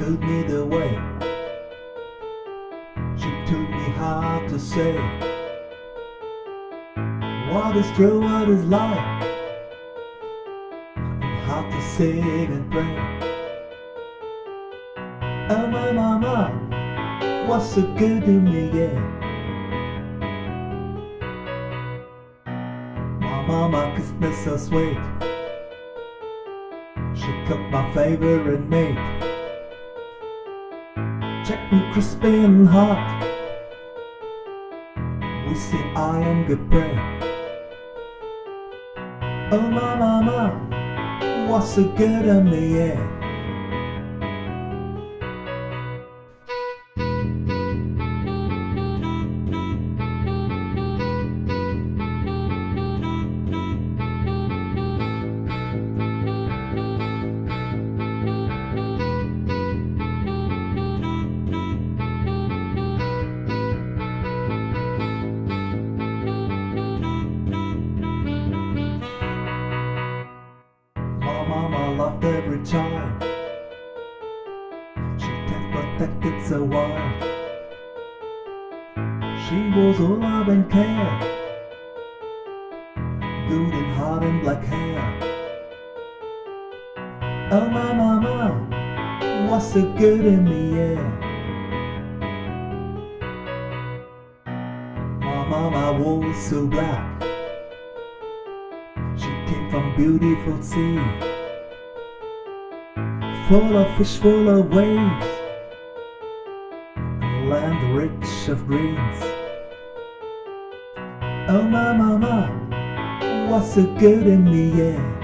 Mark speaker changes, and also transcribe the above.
Speaker 1: took me the way. She told me how to say what is true, what is lie, and how to sing and pray. Oh my mama was so good to me, yeah. My mama kissed me so sweet. She cooked my favorite meat. Chicken crispy and hot. We sing I am good bread. Oh my mama What's so good to me, yeah. Loved every child. She kept protected so wide. She was all love and care. good Golden heart and black hair. Oh my mama what's so good in yeah. My mama was so black. She came from beautiful sea, full of fish, full of waves, land rich of greens. Oh my mama what's so good in me, yeah.